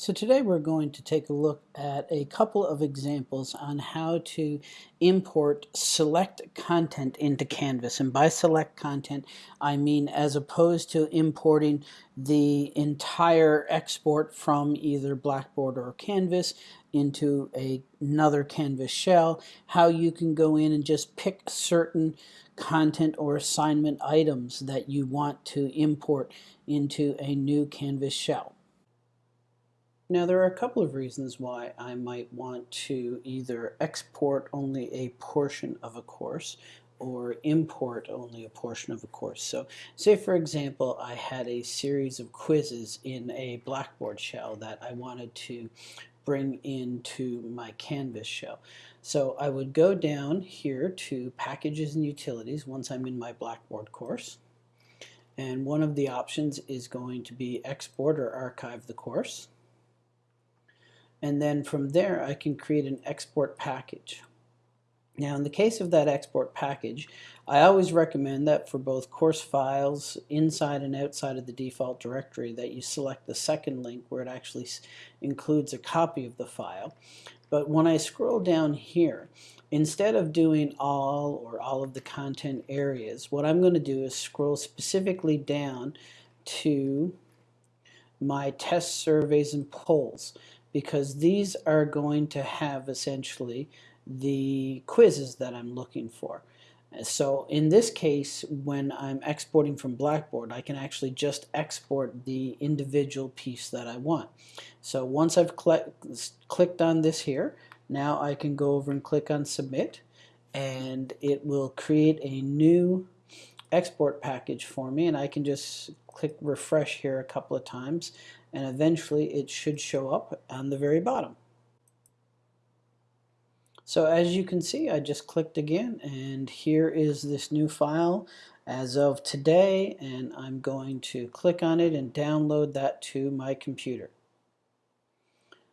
So today we're going to take a look at a couple of examples on how to import select content into Canvas. And by select content, I mean as opposed to importing the entire export from either Blackboard or Canvas into a, another Canvas shell, how you can go in and just pick certain content or assignment items that you want to import into a new Canvas shell. Now there are a couple of reasons why I might want to either export only a portion of a course or import only a portion of a course. So say for example I had a series of quizzes in a Blackboard shell that I wanted to bring into my Canvas shell. So I would go down here to Packages and Utilities once I'm in my Blackboard course. And one of the options is going to be Export or Archive the course and then from there I can create an export package. Now in the case of that export package, I always recommend that for both course files inside and outside of the default directory that you select the second link where it actually includes a copy of the file. But when I scroll down here, instead of doing all or all of the content areas, what I'm going to do is scroll specifically down to my test surveys and polls because these are going to have essentially the quizzes that I'm looking for. So in this case, when I'm exporting from Blackboard, I can actually just export the individual piece that I want. So once I've cl clicked on this here, now I can go over and click on Submit, and it will create a new export package for me, and I can just click refresh here a couple of times and eventually it should show up on the very bottom. So as you can see I just clicked again and here is this new file as of today and I'm going to click on it and download that to my computer.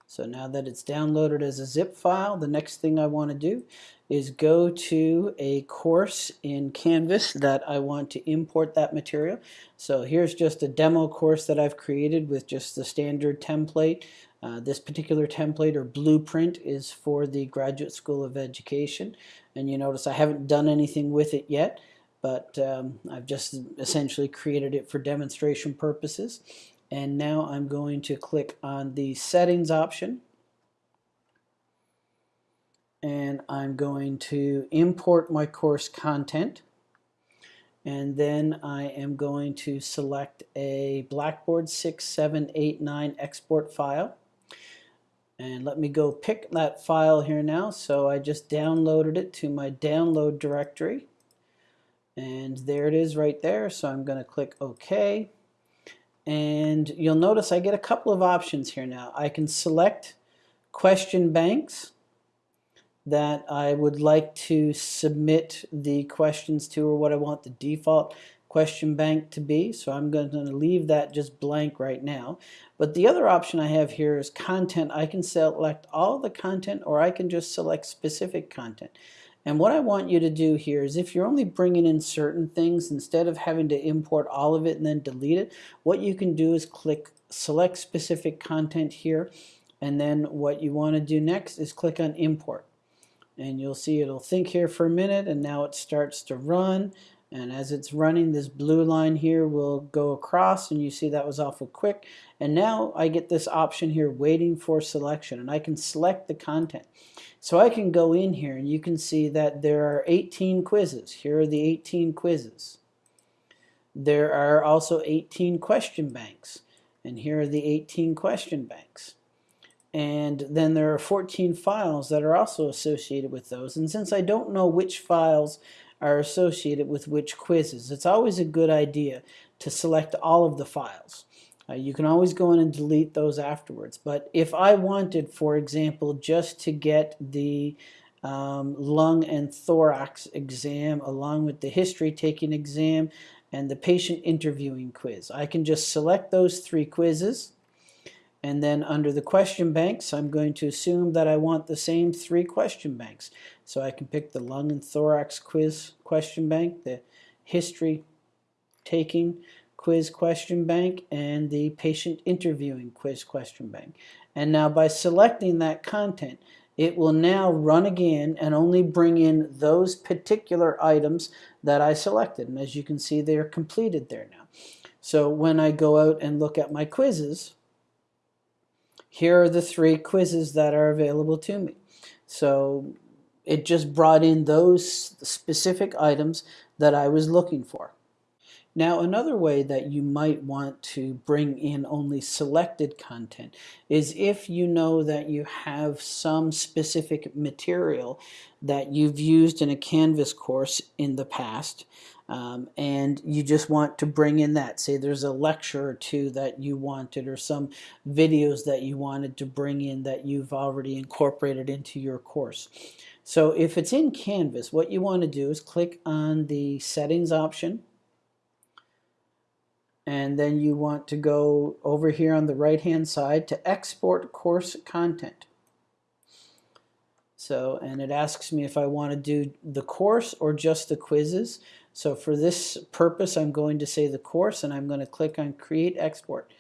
So now that it's downloaded as a zip file, the next thing I want to do is go to a course in Canvas that I want to import that material. So here's just a demo course that I've created with just the standard template. Uh, this particular template or blueprint is for the Graduate School of Education. And you notice I haven't done anything with it yet, but um, I've just essentially created it for demonstration purposes. And now I'm going to click on the settings option. And I'm going to import my course content. And then I am going to select a Blackboard 6789 export file. And let me go pick that file here now. So I just downloaded it to my download directory. And there it is right there. So I'm going to click OK and you'll notice I get a couple of options here now I can select question banks that I would like to submit the questions to or what I want the default question bank to be. So I'm going to leave that just blank right now. But the other option I have here is content. I can select all the content or I can just select specific content. And what I want you to do here is if you're only bringing in certain things, instead of having to import all of it and then delete it, what you can do is click select specific content here. And then what you want to do next is click on import and you'll see it'll think here for a minute and now it starts to run and as it's running this blue line here will go across and you see that was awful quick. And now I get this option here waiting for selection and I can select the content. So I can go in here and you can see that there are 18 quizzes. Here are the 18 quizzes. There are also 18 question banks and here are the 18 question banks. And then there are 14 files that are also associated with those. And since I don't know which files are associated with which quizzes. It's always a good idea to select all of the files. Uh, you can always go in and delete those afterwards. But if I wanted for example just to get the um, lung and thorax exam along with the history taking exam and the patient interviewing quiz I can just select those three quizzes and then under the question banks, I'm going to assume that I want the same three question banks. So I can pick the lung and thorax quiz question bank, the history taking quiz question bank and the patient interviewing quiz question bank. And now by selecting that content, it will now run again and only bring in those particular items that I selected. And as you can see, they are completed there now. So when I go out and look at my quizzes, here are the three quizzes that are available to me. So it just brought in those specific items that I was looking for. Now, another way that you might want to bring in only selected content is if you know that you have some specific material that you've used in a Canvas course in the past, um, and you just want to bring in that. Say there's a lecture or two that you wanted or some videos that you wanted to bring in that you've already incorporated into your course. So if it's in Canvas, what you want to do is click on the settings option and then you want to go over here on the right hand side to export course content. So, and it asks me if I want to do the course or just the quizzes. So for this purpose, I'm going to say the course and I'm going to click on create export.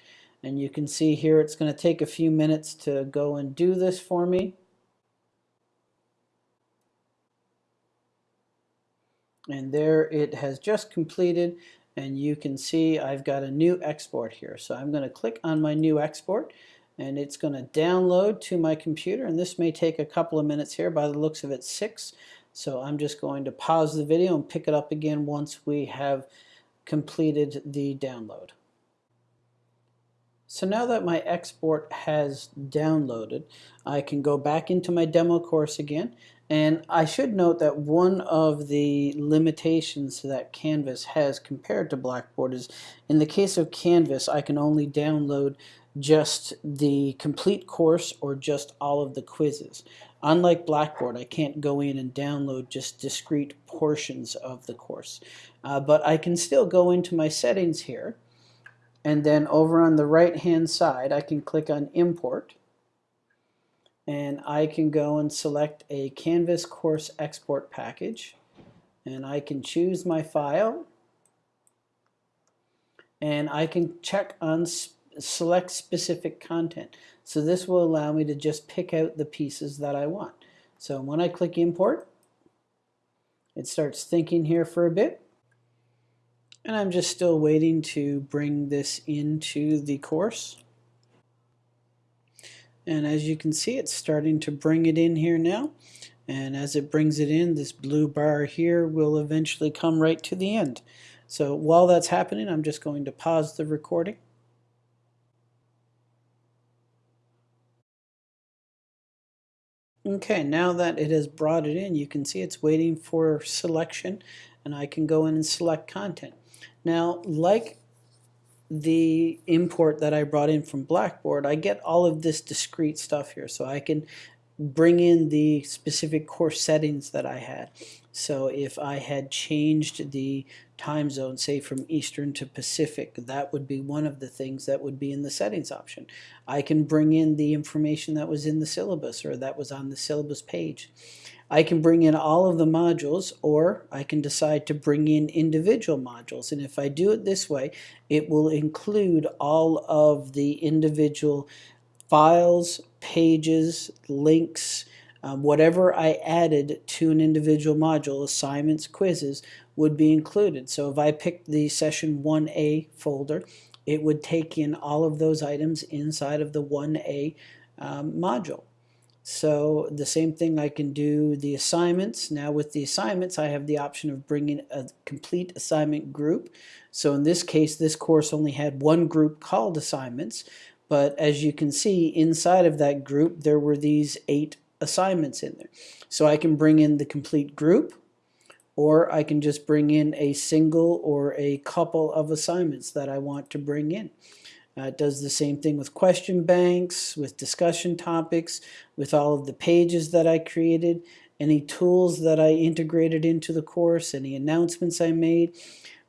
And you can see here it's going to take a few minutes to go and do this for me. And there it has just completed and you can see I've got a new export here. So I'm going to click on my new export and it's going to download to my computer and this may take a couple of minutes here by the looks of it six so I'm just going to pause the video and pick it up again once we have completed the download. So now that my export has downloaded, I can go back into my demo course again. And I should note that one of the limitations that Canvas has compared to Blackboard is in the case of Canvas, I can only download just the complete course or just all of the quizzes. Unlike Blackboard, I can't go in and download just discrete portions of the course. Uh, but I can still go into my settings here and then over on the right hand side I can click on import and I can go and select a Canvas course export package and I can choose my file and I can check on select specific content. So this will allow me to just pick out the pieces that I want. So when I click import, it starts thinking here for a bit. And I'm just still waiting to bring this into the course. And as you can see, it's starting to bring it in here now. And as it brings it in, this blue bar here will eventually come right to the end. So while that's happening, I'm just going to pause the recording. Okay, now that it has brought it in, you can see it's waiting for selection and I can go in and select content. Now, like the import that I brought in from Blackboard, I get all of this discrete stuff here. So I can bring in the specific course settings that I had. So if I had changed the time zone, say from Eastern to Pacific, that would be one of the things that would be in the settings option. I can bring in the information that was in the syllabus or that was on the syllabus page. I can bring in all of the modules or I can decide to bring in individual modules and if I do it this way it will include all of the individual files, pages, links, um, whatever I added to an individual module, assignments, quizzes, would be included. So if I picked the session 1A folder, it would take in all of those items inside of the 1A um, module. So the same thing I can do the assignments. Now with the assignments I have the option of bringing a complete assignment group. So in this case this course only had one group called assignments but as you can see inside of that group there were these eight assignments in there. So I can bring in the complete group or I can just bring in a single or a couple of assignments that I want to bring in. Uh, it does the same thing with question banks, with discussion topics, with all of the pages that I created, any tools that I integrated into the course, any announcements I made.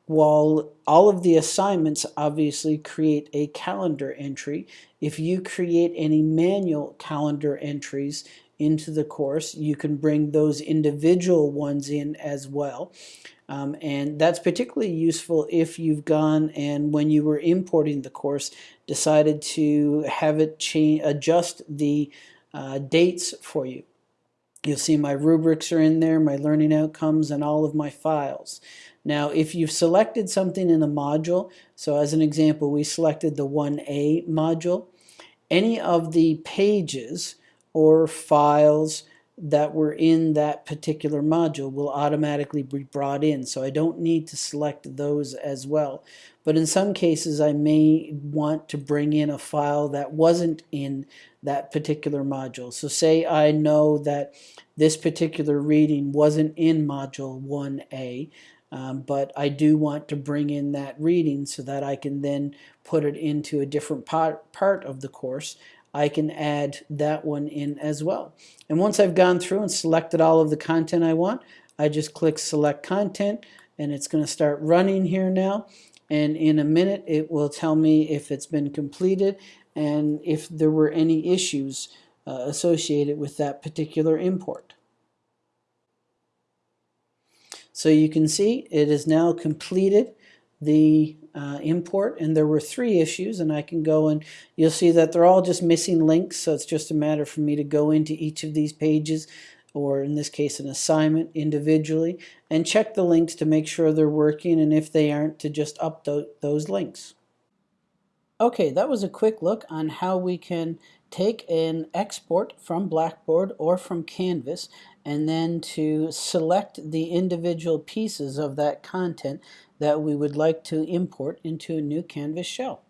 While all of the assignments obviously create a calendar entry, if you create any manual calendar entries into the course. You can bring those individual ones in as well. Um, and that's particularly useful if you've gone and when you were importing the course decided to have it change, adjust the uh, dates for you. You'll see my rubrics are in there, my learning outcomes, and all of my files. Now, if you've selected something in a module, so as an example, we selected the 1A module, any of the pages or files that were in that particular module will automatically be brought in. So I don't need to select those as well. But in some cases, I may want to bring in a file that wasn't in that particular module. So say I know that this particular reading wasn't in module 1A, um, but I do want to bring in that reading so that I can then put it into a different part, part of the course. I can add that one in as well. And once I've gone through and selected all of the content I want, I just click select content and it's going to start running here now. And in a minute, it will tell me if it's been completed and if there were any issues uh, associated with that particular import. So you can see it is now completed the uh, import and there were three issues and I can go and you'll see that they're all just missing links so it's just a matter for me to go into each of these pages or in this case an assignment individually and check the links to make sure they're working and if they aren't to just update those links. Okay, that was a quick look on how we can take an export from Blackboard or from Canvas and then to select the individual pieces of that content that we would like to import into a new Canvas shell.